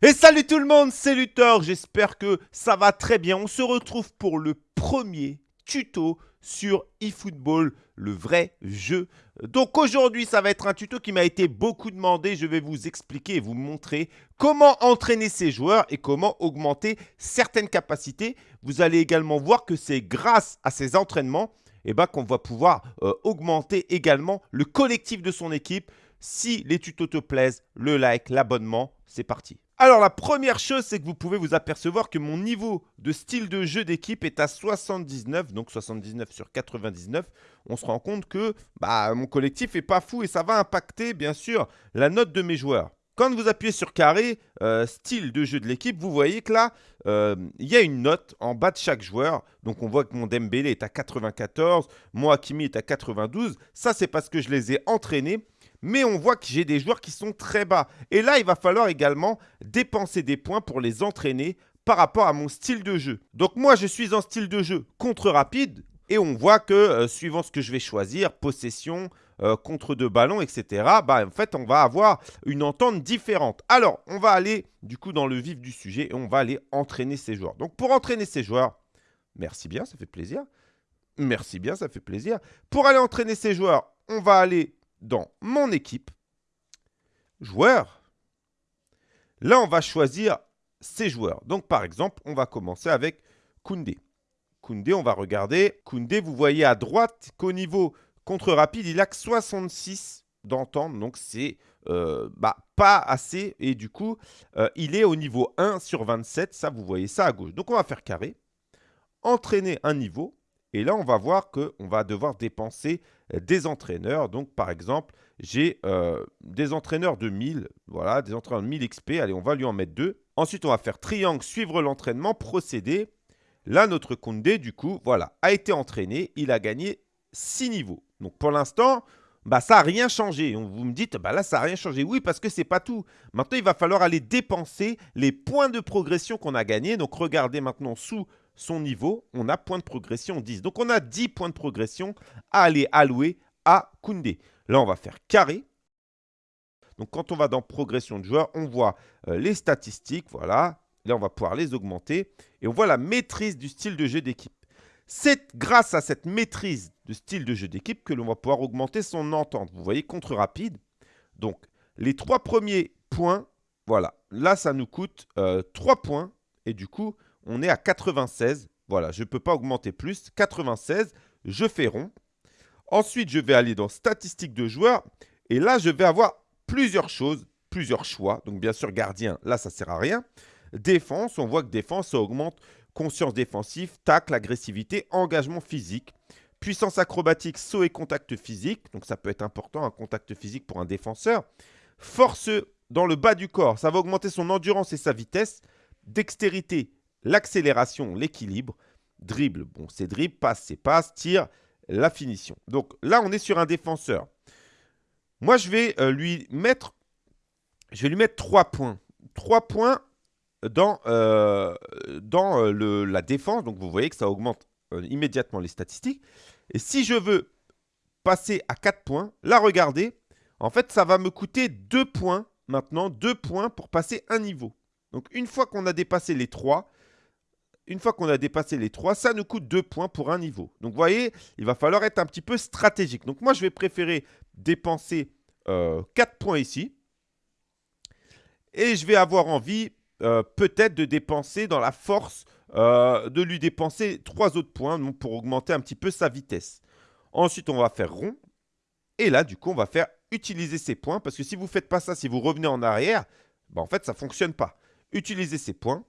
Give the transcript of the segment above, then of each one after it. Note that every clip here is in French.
Et salut tout le monde, c'est Luthor, j'espère que ça va très bien. On se retrouve pour le premier tuto sur eFootball, le vrai jeu. Donc aujourd'hui, ça va être un tuto qui m'a été beaucoup demandé. Je vais vous expliquer et vous montrer comment entraîner ces joueurs et comment augmenter certaines capacités. Vous allez également voir que c'est grâce à ces entraînements eh ben, qu'on va pouvoir euh, augmenter également le collectif de son équipe. Si les tutos te plaisent, le like, l'abonnement, c'est parti. Alors la première chose, c'est que vous pouvez vous apercevoir que mon niveau de style de jeu d'équipe est à 79, donc 79 sur 99. On se rend compte que bah, mon collectif est pas fou et ça va impacter bien sûr la note de mes joueurs. Quand vous appuyez sur carré, euh, style de jeu de l'équipe, vous voyez que là, euh, il y a une note en bas de chaque joueur. Donc on voit que mon Dembélé est à 94, mon Hakimi est à 92. Ça, c'est parce que je les ai entraînés mais on voit que j'ai des joueurs qui sont très bas. Et là, il va falloir également dépenser des points pour les entraîner par rapport à mon style de jeu. Donc moi, je suis en style de jeu contre rapide. Et on voit que, euh, suivant ce que je vais choisir, possession, euh, contre deux ballons, etc., bah, en fait, on va avoir une entente différente. Alors, on va aller, du coup, dans le vif du sujet et on va aller entraîner ces joueurs. Donc, pour entraîner ces joueurs, merci bien, ça fait plaisir. Merci bien, ça fait plaisir. Pour aller entraîner ces joueurs, on va aller dans mon équipe, joueurs. Là, on va choisir ces joueurs. Donc, par exemple, on va commencer avec Koundé. Koundé, on va regarder. Koundé, vous voyez à droite qu'au niveau contre rapide, il a que 66 d'entente. Donc, c'est euh, bah, pas assez. Et du coup, euh, il est au niveau 1 sur 27. Ça, vous voyez ça à gauche. Donc, on va faire carré. Entraîner un niveau. Et là, on va voir qu'on va devoir dépenser des entraîneurs. Donc, par exemple, j'ai euh, des entraîneurs de 1000, voilà, des entraîneurs de 1000 XP. Allez, on va lui en mettre deux. Ensuite, on va faire triangle, suivre l'entraînement, procéder. Là, notre Condé, du coup, voilà, a été entraîné. Il a gagné 6 niveaux. Donc, pour l'instant, bah, ça n'a rien changé. Vous me dites, bah là, ça n'a rien changé. Oui, parce que ce n'est pas tout. Maintenant, il va falloir aller dépenser les points de progression qu'on a gagnés. Donc, regardez maintenant sous son niveau, on a point de progression 10. Donc, on a 10 points de progression à aller allouer à Koundé. Là, on va faire carré. Donc, quand on va dans progression de joueur, on voit euh, les statistiques. Voilà. Là, on va pouvoir les augmenter. Et on voit la maîtrise du style de jeu d'équipe. C'est grâce à cette maîtrise de style de jeu d'équipe que l'on va pouvoir augmenter son entente. Vous voyez, contre rapide. Donc, les trois premiers points, voilà. Là, ça nous coûte 3 euh, points. Et du coup, on est à 96. Voilà, je ne peux pas augmenter plus. 96, je fais rond. Ensuite, je vais aller dans statistiques de joueurs. Et là, je vais avoir plusieurs choses, plusieurs choix. Donc, bien sûr, gardien, là, ça ne sert à rien. Défense, on voit que défense, ça augmente conscience défensive, tacle, agressivité, engagement physique. Puissance acrobatique, saut et contact physique. Donc, ça peut être important, un contact physique pour un défenseur. Force dans le bas du corps, ça va augmenter son endurance et sa vitesse. Dextérité, l'accélération, l'équilibre, dribble, bon c'est dribble, passe c'est passe, tir, la finition. Donc là on est sur un défenseur. Moi je vais euh, lui mettre, je vais lui mettre 3 points. 3 points dans, euh, dans euh, le, la défense, donc vous voyez que ça augmente immédiatement les statistiques. Et si je veux passer à 4 points, là regardez, en fait ça va me coûter 2 points maintenant, 2 points pour passer un niveau. Donc une fois qu'on a dépassé les 3, une fois qu'on a dépassé les 3, ça nous coûte 2 points pour un niveau. Donc, vous voyez, il va falloir être un petit peu stratégique. Donc, moi, je vais préférer dépenser 4 euh, points ici. Et je vais avoir envie euh, peut-être de dépenser dans la force, euh, de lui dépenser 3 autres points pour augmenter un petit peu sa vitesse. Ensuite, on va faire rond. Et là, du coup, on va faire utiliser ces points. Parce que si vous ne faites pas ça, si vous revenez en arrière, bah, en fait, ça ne fonctionne pas. Utiliser ces points.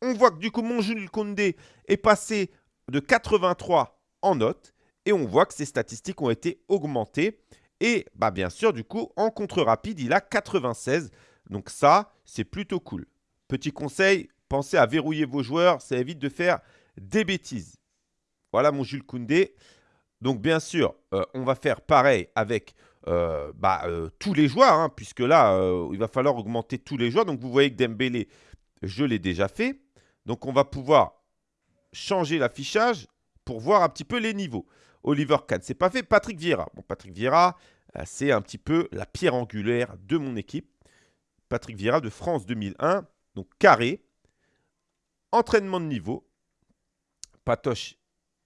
On voit que du coup, mon Jules Condé est passé de 83 en note. Et on voit que ses statistiques ont été augmentées. Et bah, bien sûr, du coup, en contre rapide, il a 96. Donc ça, c'est plutôt cool. Petit conseil, pensez à verrouiller vos joueurs. Ça évite de faire des bêtises. Voilà mon Jules Koundé. Donc bien sûr, euh, on va faire pareil avec euh, bah, euh, tous les joueurs, hein, puisque là, il va falloir augmenter tous les joueurs. Donc vous voyez que Dembélé, je l'ai déjà fait. Donc, on va pouvoir changer l'affichage pour voir un petit peu les niveaux. Oliver Kahn, c'est pas fait. Patrick Vieira. Bon, Patrick Vieira, c'est un petit peu la pierre angulaire de mon équipe. Patrick Vieira de France 2001. Donc carré, entraînement de niveau. Patoche,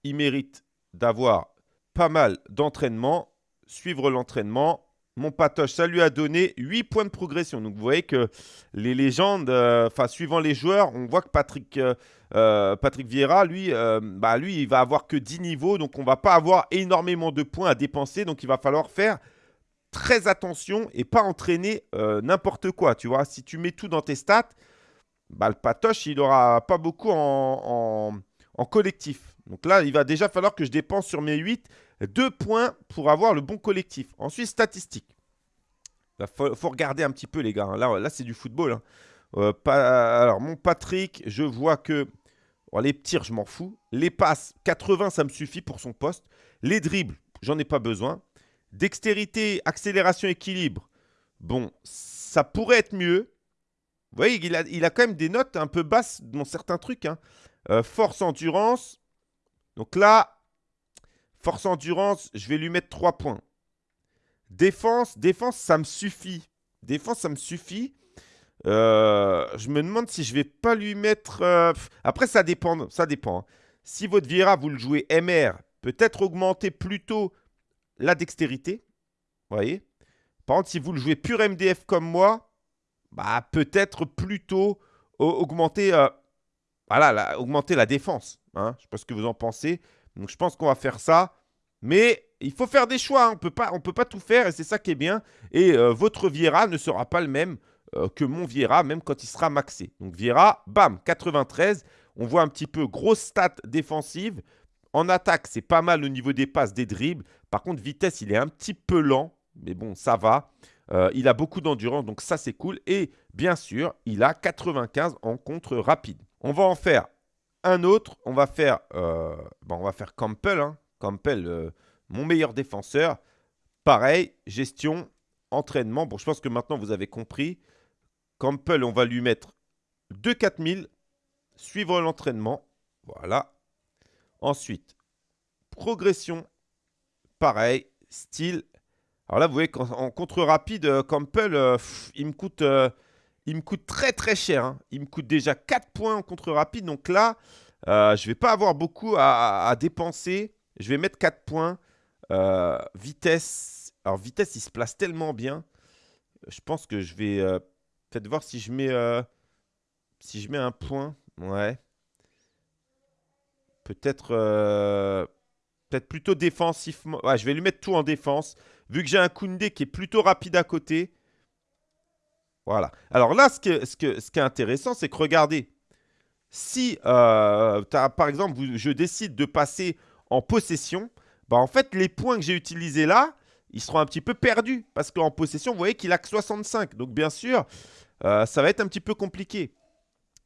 il mérite d'avoir pas mal d'entraînement, suivre l'entraînement. Mon patoche, ça lui a donné 8 points de progression. Donc vous voyez que les légendes, euh, enfin suivant les joueurs, on voit que Patrick, euh, euh, Patrick Vieira, lui, bah, lui, il va avoir que 10 niveaux. Donc on ne va pas avoir énormément de points à dépenser. Donc il va falloir faire très attention et pas entraîner n'importe quoi. Tu vois, si tu mets tout dans tes stats, bah, le patoche, il n'aura pas beaucoup en, collectif. Donc là, il va déjà falloir que je dépense sur mes 8 2 points pour avoir le bon collectif. Ensuite, statistiques. Il faut, regarder un petit peu, les gars. Hein. Là, là c'est du football. Hein. Euh, alors, mon Patrick, je vois que les tirs, je m'en fous. Les passes, 80, ça me suffit pour son poste. Les dribbles, j'en ai pas besoin. Dextérité, accélération, équilibre. Bon, ça pourrait être mieux. Vous voyez, il a, quand même des notes un peu basses dans certains trucs. Hein. Euh, force, endurance. Donc là, force, endurance, je vais lui mettre 3 points. Défense, défense, ça me suffit. Défense, ça me suffit. Euh, je me demande si je vais pas lui mettre... Euh, après, ça dépend. Ça dépend. Hein. Si votre Vieira, vous le jouez MR, peut-être augmenter plutôt la dextérité. Vous voyez Par contre, si vous le jouez pur MDF comme moi, bah, peut-être plutôt augmenter voilà, augmenter la défense. Hein. Je ne sais pas ce que vous en pensez. Donc, je pense qu'on va faire ça. Mais il faut faire des choix. Hein. On ne peut pas tout faire et c'est ça qui est bien. Et euh, votre Viera ne sera pas le même euh, que mon Viera, même quand il sera maxé. Donc, Viera, bam, 93. On voit un petit peu grosse stat défensive. En attaque, c'est pas mal au niveau des passes, des dribbles. Par contre, vitesse, il est un petit peu lent. Mais bon, ça va. Euh, il a beaucoup d'endurance, donc ça, c'est cool. Et bien sûr, il a 95 en contre rapide. On va en faire un autre. On va faire, euh, on va faire Campbell. Hein. Campbell, euh, mon meilleur défenseur. Pareil, gestion, entraînement. Bon, je pense que maintenant, vous avez compris. Campbell, on va lui mettre 2 4000. Suivre l'entraînement. Voilà. Ensuite, progression. Pareil, style. Alors là, vous voyez qu'en contre rapide, euh, Campbell, il me coûte il me coûte très très cher. Hein. Il me coûte déjà 4 points en contre rapide. Donc là, euh, je ne vais pas avoir beaucoup à, dépenser. Je vais mettre 4 points. Euh, vitesse. Alors vitesse, il se place tellement bien. Je pense que je vais euh, peut-être voir si je mets si je mets un point. Ouais. Peut-être peut-être plutôt défensivement. Ouais, je vais lui mettre tout en défense. Vu que j'ai un Koundé qui est plutôt rapide à côté. Voilà. Alors là, ce, qui est intéressant, c'est que regardez, si euh, par exemple, je décide de passer en possession, bah, en fait, les points que j'ai utilisés là, ils seront un petit peu perdus. Parce qu'en possession, vous voyez qu'il a que 65. Donc bien sûr, euh, ça va être un petit peu compliqué.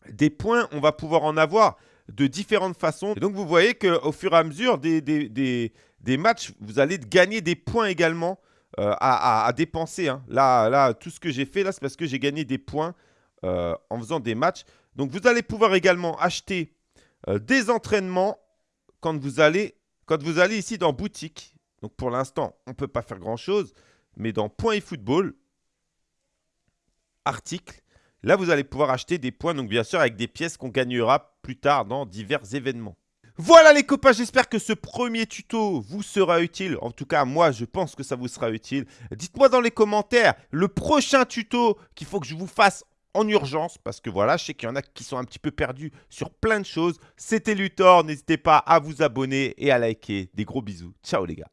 Des points, on va pouvoir en avoir de différentes façons. donc vous voyez qu'au fur et à mesure des matchs, vous allez gagner des points également euh, à, dépenser. Hein. Là, là, tout ce que j'ai fait, là, c'est parce que j'ai gagné des points euh, en faisant des matchs. Donc, vous allez pouvoir également acheter euh, des entraînements quand vous, allez, quand vous allez ici dans boutique. Donc, pour l'instant, on ne peut pas faire grand-chose. Mais dans Points et Football, article, là, vous allez pouvoir acheter des points. Donc, bien sûr, avec des pièces qu'on gagnera plus tard dans divers événements. Voilà les copains, j'espère que ce premier tuto vous sera utile. En tout cas, moi, je pense que ça vous sera utile. Dites-moi dans les commentaires le prochain tuto qu'il faut que je vous fasse en urgence. Parce que voilà, je sais qu'il y en a qui sont un petit peu perdus sur plein de choses. C'était Luthor, n'hésitez pas à vous abonner et à liker. Des gros bisous. Ciao les gars.